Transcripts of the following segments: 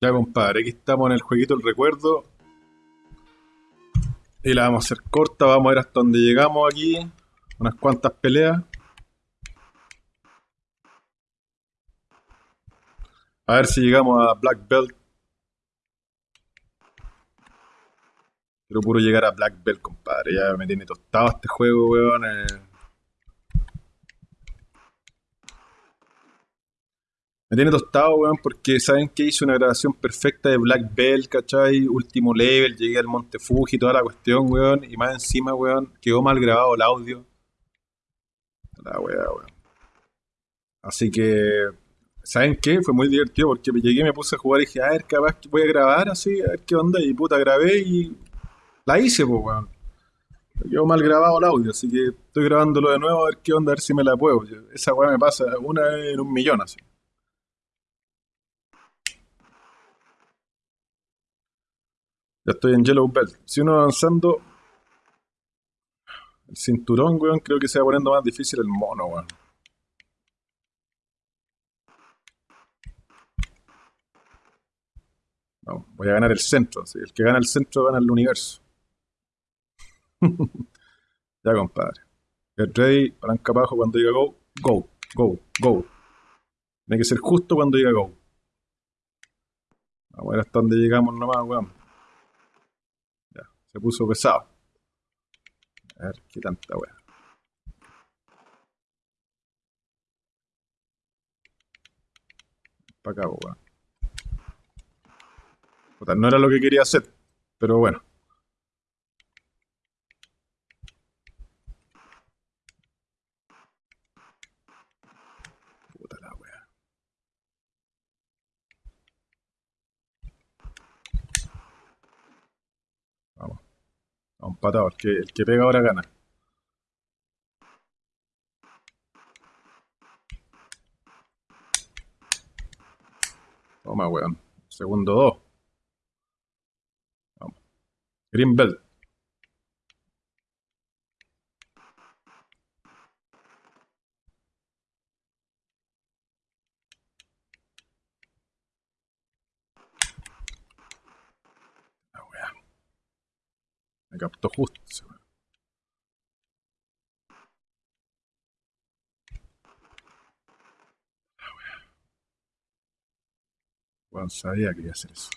Ya, compadre, aquí estamos en el jueguito El Recuerdo. Y la vamos a hacer corta, vamos a ver hasta dónde llegamos aquí. Unas cuantas peleas. A ver si llegamos a Black Belt. Quiero puro llegar a Black Belt, compadre. Ya me tiene tostado este juego, weón. eh. Me tiene tostado, weón, porque saben que hice una grabación perfecta de Black Belt, ¿cachai? Último level, llegué al Monte Fuji, toda la cuestión, weón. Y más encima, weón, quedó mal grabado el audio. La weá, weón. Así que, ¿saben qué? Fue muy divertido porque llegué, me puse a jugar y dije, a ver, capaz que voy a grabar así, a ver qué onda. Y puta, grabé y la hice, pues, weón. Quedó mal grabado el audio, así que estoy grabándolo de nuevo a ver qué onda, a ver si me la puedo. Esa weá me pasa una vez en un millón, así. Ya estoy en Yellow Belt. Si uno avanzando el cinturón, weón, creo que se va poniendo más difícil el mono, weón. Vamos, voy a ganar el centro. así, El que gana el centro gana el universo. Ya, compadre. Get ready, palanca abajo cuando diga go. Go, go, go. Tiene que ser justo cuando diga go. Vamos a ver hasta dónde llegamos nomás, weón. Se puso pesado. A ver, qué tanta weá. Para acá, weón. No era lo que quería hacer, pero bueno. Empatado. El que, pega ahora gana. Toma, weón. Segundo dos. Vamos. Green Belt. Captó justo. Weón, sabía que iba a hacer eso.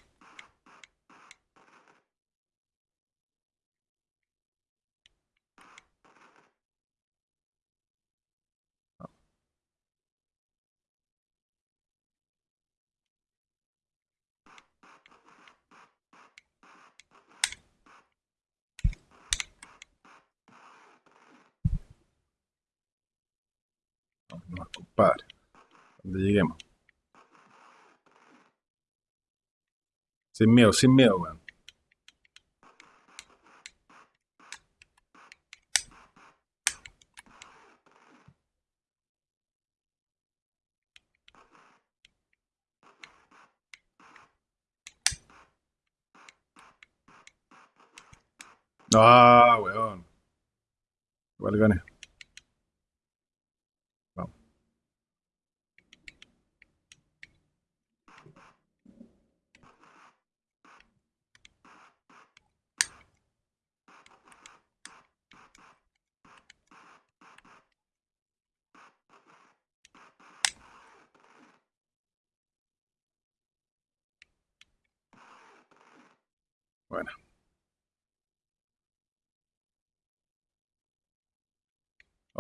Compadre. Donde lleguemos. Sin miedo, sin miedo, weón. Ah, weón. Igual gané. Vamos. Bueno.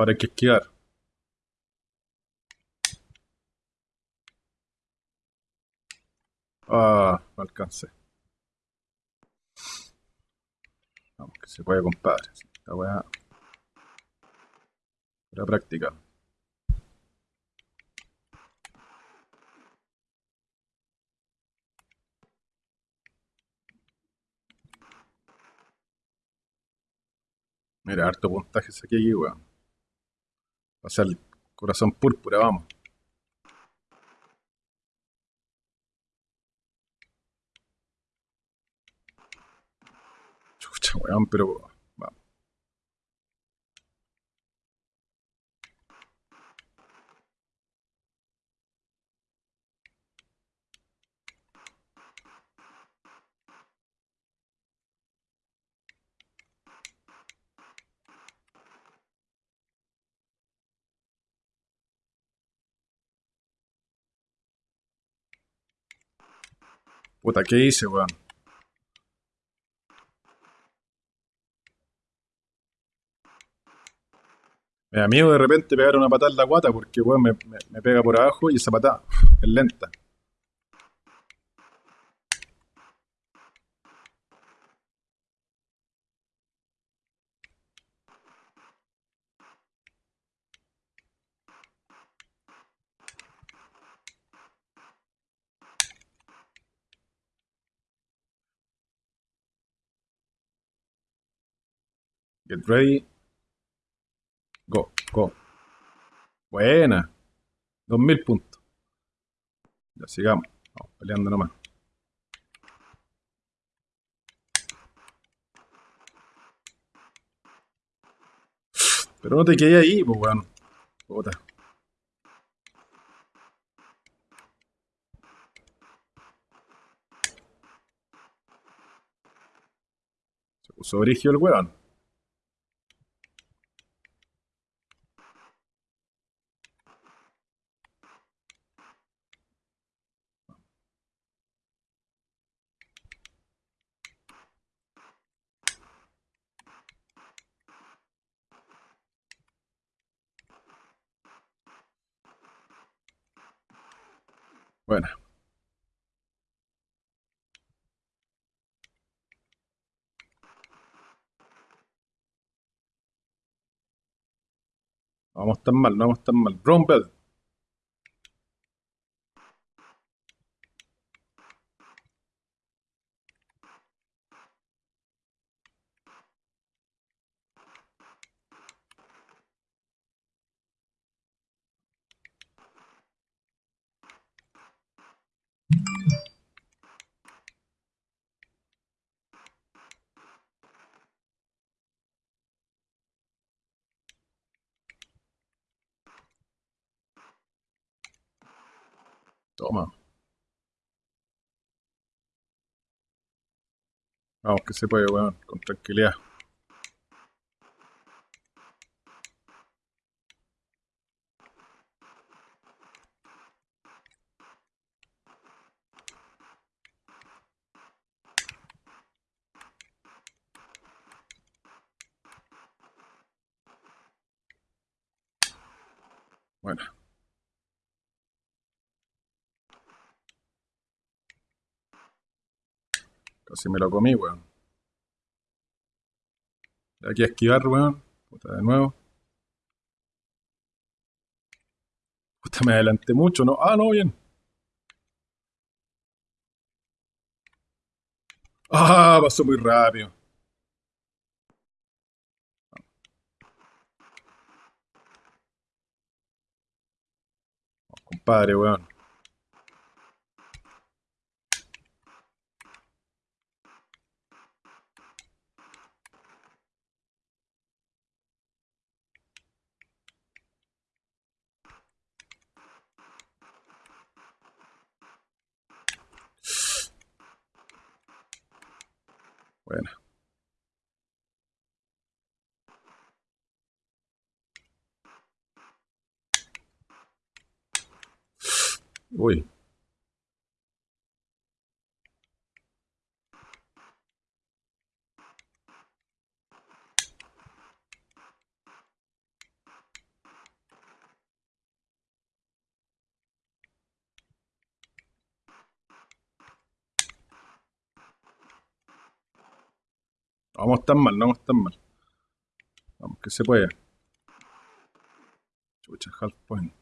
Que esquivar. Ah, no alcancé. Vamos, que se puede, compadre. Esta weá. Era práctica. Mira, harto puntaje saqué aquí, weón. O sea, el corazón púrpura, vamos. Chucha, weón, pero. Vamos. Puta, ¿qué hice, weón? Me da miedo de repente pegar una patada en la guata porque, weón, me, me- me pega por abajo y esa patada es lenta. Get ready. Go, go. Buena. 2000 puntos. Ya sigamos. Vamos peleando nomás. Pero no te quedé ahí, pues, weón. Puta. Se puso brigio el weón. Bueno. No vamos tan mal, no vamos tan mal. Brown. Toma. Vamos, que se puede, weón. Con tranquilidad. Bueno. Casi me lo comí, weón. Aquí a esquivar, weón. Puta, de nuevo. Puta, me adelanté mucho, ¿no? Ah, no, bien. Ah, pasó muy rápido. Compadre, weón. Bueno. Uy. Vamos tan mal, no vamos tan mal. Vamos, que se puede. Chucha, half point.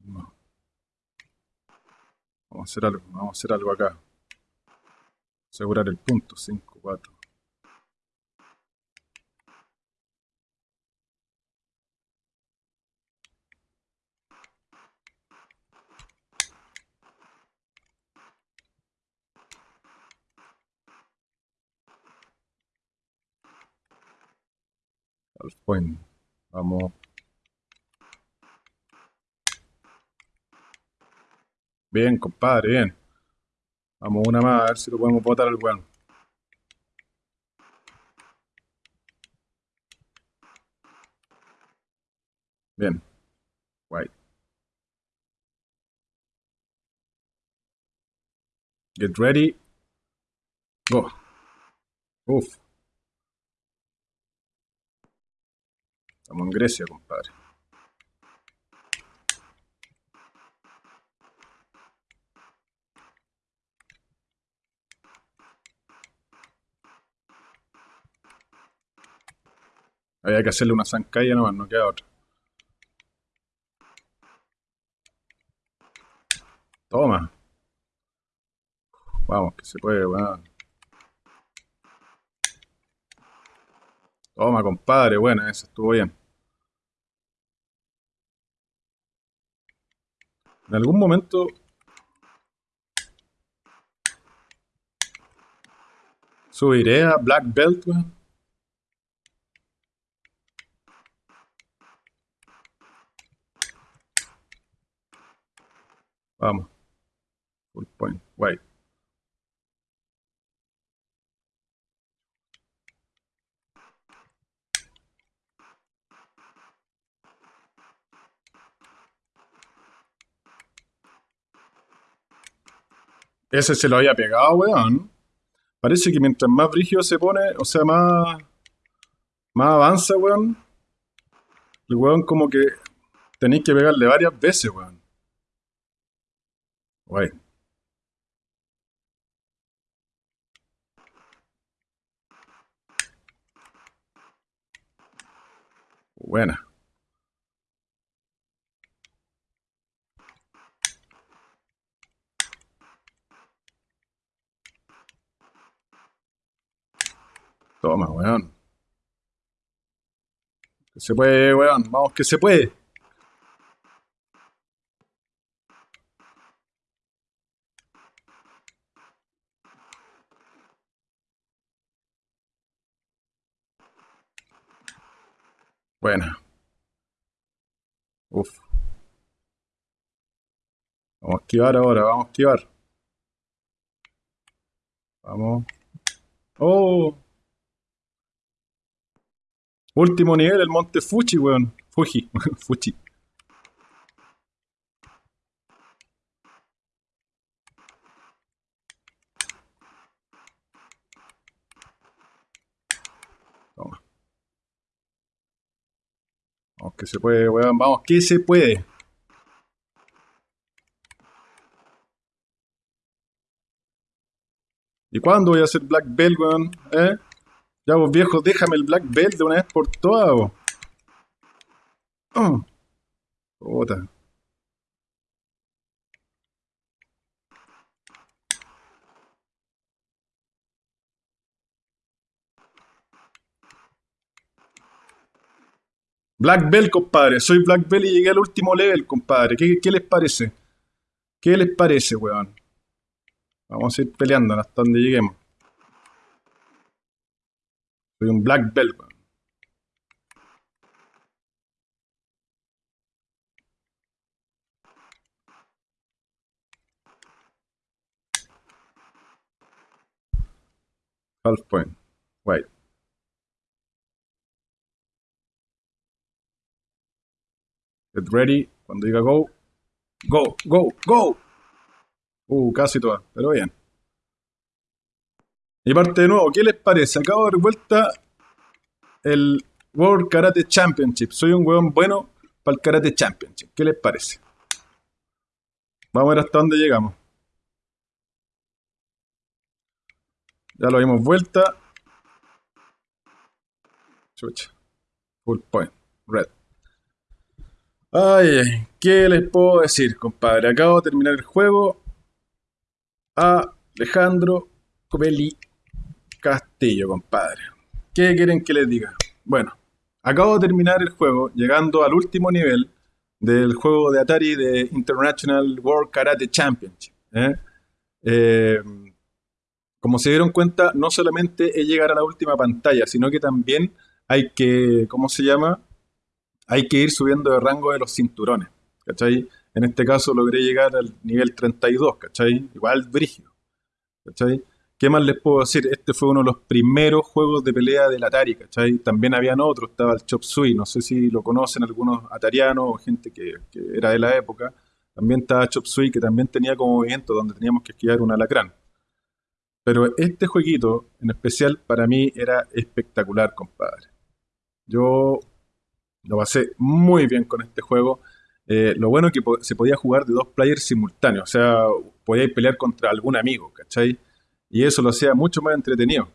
No. Vamos a hacer algo, vamos a hacer algo acá. Asegurar el punto, 5, 4. Half point. Vamos. Bien, compadre, bien. Vamos una más, a ver si lo podemos botar al weón. Bien. Guay. Get ready. Go. Uf. Estamos en Grecia, compadre. Había que hacerle una zancalla nomás, no queda otra. Toma. Vamos, que se puede, weón. Toma, compadre, buena, esa estuvo bien. En algún momento subiré a Black Belt. Vamos. Full point. White. Ese se lo había pegado, weón. Parece que mientras más brígido se pone, o sea, más, más avanza, weón. El weón como que tenéis que pegarle varias veces, weón. Guay. Buena. Toma, weón. Que se puede, weón. Vamos, que se puede. Buena. Uf. Vamos a esquivar ahora, vamos a esquivar. Vamos. ¡Oh! Último nivel, el monte Fuji, weón. Fuji, Fuji. Toma. Vamos que se puede, weón. Vamos que se puede. ¿Y cuándo voy a hacer Black Belt, weón? ¿Eh? Ya vos viejo, déjame el Black Belt de una vez por todas, vos. Oh. Puta. Black Belt, compadre. Soy Black Belt y llegué al último level, compadre. ¿Qué, qué les parece? ¿Qué les parece, weón? Vamos a ir peleando hasta donde lleguemos. Soy un Black Belt. Half point. Wait. Get ready. Cuando diga go. Go, go, go. Uh, casi toda, pero bien. Y parte de nuevo, ¿qué les parece? Acabo de dar vuelta el World Karate Championship. Soy un weón bueno para el Karate Championship. ¿Qué les parece? Vamos a ver hasta dónde llegamos. Ya lo dimos vuelta. Chucha. Full point. Red. Ay, ¿qué les puedo decir, compadre? Acabo de terminar el juego. Alejandro Covelli Castillo, compadre. ¿Qué quieren que les diga? Bueno, acabo de terminar el juego, llegando al último nivel del juego de Atari de International World Karate Championship. ¿eh? Eh, como se dieron cuenta, no solamente es llegar a la última pantalla, sino que también hay que, ¿cómo se llama? Hay que ir subiendo de rango de los cinturones, ¿cachai? En este caso logré llegar al nivel 32, ¿cachai? Igual brígido, ¿cachai? ¿Qué más les puedo decir? Este fue uno de los primeros juegos de pelea del Atari, ¿cachai? También habían otros, estaba el Chop Suey, no sé si lo conocen algunos atarianos o gente que, era de la época. También estaba Chop Suey, que también tenía como movimiento donde teníamos que esquivar un alacrán. Pero este jueguito en especial para mí era espectacular, compadre. Yo lo pasé muy bien con este juego. Eh, lo bueno es que se podía jugar de dos players simultáneos, o sea, podíais pelear contra algún amigo, ¿cachai? Y eso lo hacía mucho más entretenido.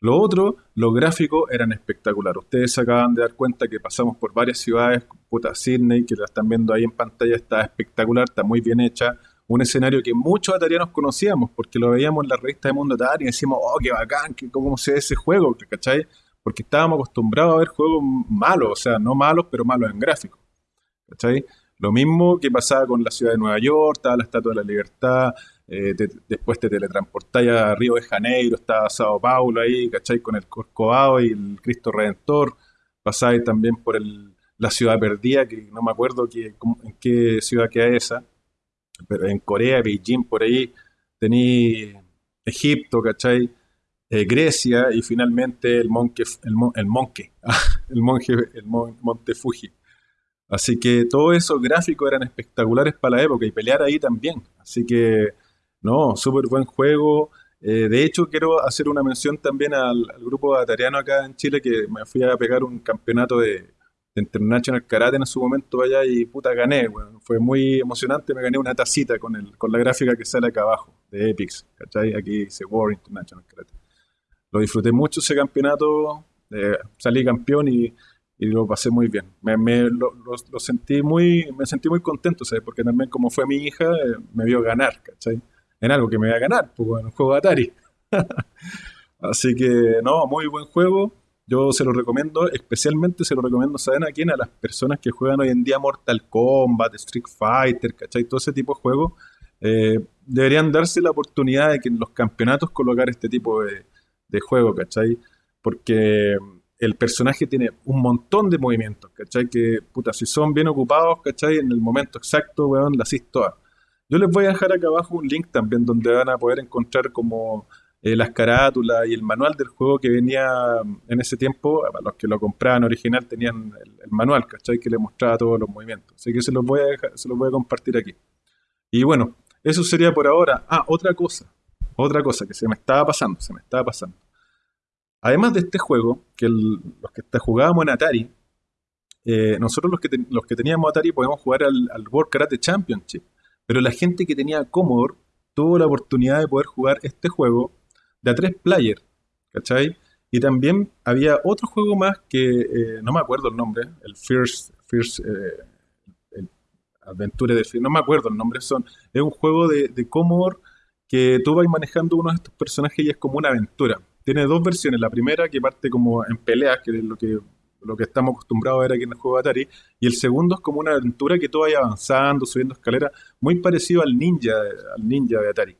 Lo otro, los gráficos eran espectaculares. Ustedes se acaban de dar cuenta que pasamos por varias ciudades, puta Sydney, que la están viendo ahí en pantalla, está espectacular, está muy bien hecha. Un escenario que muchos atarianos conocíamos, porque lo veíamos en la revista de Mundo Atari y decíamos, oh, qué bacán, cómo se ve ese juego, ¿cachai? Porque estábamos acostumbrados a ver juegos malos, o sea, no malos, pero malos en gráficos. ¿Cachai? Lo mismo que pasaba con la ciudad de Nueva York, estaba la Estatua de la Libertad, eh, después te teletransportáis a Río de Janeiro, estaba Sao Paulo ahí, ¿cachai? Con el Corcovado y el Cristo Redentor. Pasáis también por la ciudad perdida, que no me acuerdo en qué ciudad queda esa, pero en Corea, Beijing, por ahí, tení Egipto, ¿cachai? Eh, Grecia y finalmente el, monque, el, el, monque, el, monje, el monte Fuji. Así que todos esos gráficos eran espectaculares para la época y pelear ahí también. Así que, no, súper buen juego. Eh, de hecho, quiero hacer una mención también al, grupo atariano acá en Chile que me fui a pegar un campeonato de, International Karate en su momento allá y puta gané. Fue muy emocionante, me gané una tacita con, el, con la gráfica que sale acá abajo de Epix. ¿cachai? Aquí dice War International Karate. Lo disfruté mucho ese campeonato, eh, salí campeón y y lo pasé muy bien. Me, lo, sentí muy, me sentí muy contento, ¿sabes? Porque también como fue mi hija, eh, me vio ganar, ¿cachai? En algo que me iba a ganar, pues en un juego de Atari. Así que, no, muy buen juego. Yo se lo recomiendo, especialmente se lo recomiendo, ¿saben a quién? A las personas que juegan hoy en día Mortal Kombat, Street Fighter, ¿cachai? Todo ese tipo de juegos. Eh, deberían darse la oportunidad de que en los campeonatos colocar este tipo de, de juego, ¿cachai? Porque el personaje tiene un montón de movimientos, ¿cachai? Que, puta, si son bien ocupados, ¿cachai? En el momento exacto, weón, hice todas. Yo les voy a dejar acá abajo un link también donde van a poder encontrar como eh, las carátulas y el manual del juego que venía mm, en ese tiempo, para los que lo compraban original tenían el, manual, ¿cachai? Que le mostraba todos los movimientos. Así que se los voy a dejar, se los voy a compartir aquí. Y bueno, eso sería por ahora. Ah, otra cosa, otra cosa que se me estaba pasando, se me estaba pasando. Además de este juego, que los que jugábamos en Atari, eh, nosotros los que, los que teníamos Atari podíamos jugar al, World Karate Championship. Pero la gente que tenía Commodore tuvo la oportunidad de poder jugar este juego de a tres players, ¿cachai? Y también había otro juego más que eh, no me acuerdo el nombre, el First, First eh, el Adventure de no me acuerdo el nombre, son, es un juego de, de Commodore que tú vas manejando uno de estos personajes y es como una aventura tiene dos versiones. La primera que parte como en peleas, que es lo que, lo que estamos acostumbrados a ver aquí en el juego de Atari. Y el segundo es como una aventura que tú vayas avanzando, subiendo escaleras, muy parecido al ninja, al ninja de Atari.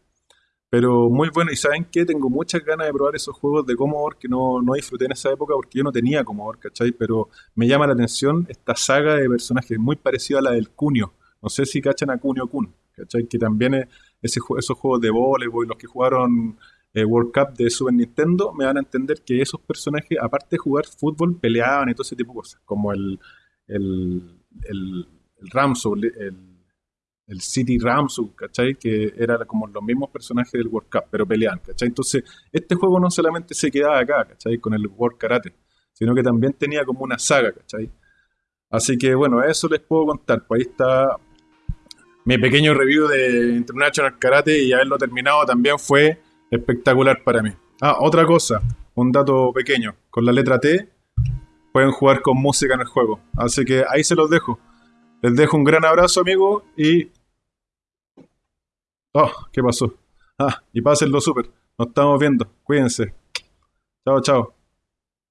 Pero muy bueno, y ¿saben qué? Tengo muchas ganas de probar esos juegos de Commodore que no, no disfruté en esa época porque yo no tenía Commodore, ¿cachai? Pero me llama la atención esta saga de personajes muy parecida a la del Cunio. No sé si cachan a Cunio Kun, ¿cachai? Que también es ese, esos juegos de voleibol, los que jugaron eh, World Cup de Super Nintendo, me van a entender que esos personajes, aparte de jugar fútbol, peleaban y todo ese tipo de cosas, como el, el, el, el el, City Ramso, ¿cachai? Que era como los mismos personajes del World Cup, pero peleaban, ¿cachai? Entonces, este juego no solamente se quedaba acá, ¿cachai? Con el World Karate, sino que también tenía como una saga, ¿cachai? Así que bueno, eso les puedo contar. Pues ahí está mi pequeño review de International Karate y haberlo terminado también fue espectacular para mí. Ah, otra cosa, un dato pequeño. Con la letra T pueden jugar con música en el juego. Así que ahí se los dejo. Les dejo un gran abrazo, amigo, y... Oh, ¿qué pasó? Ah, y pásenlo súper. Nos estamos viendo. Cuídense. Chao, chao.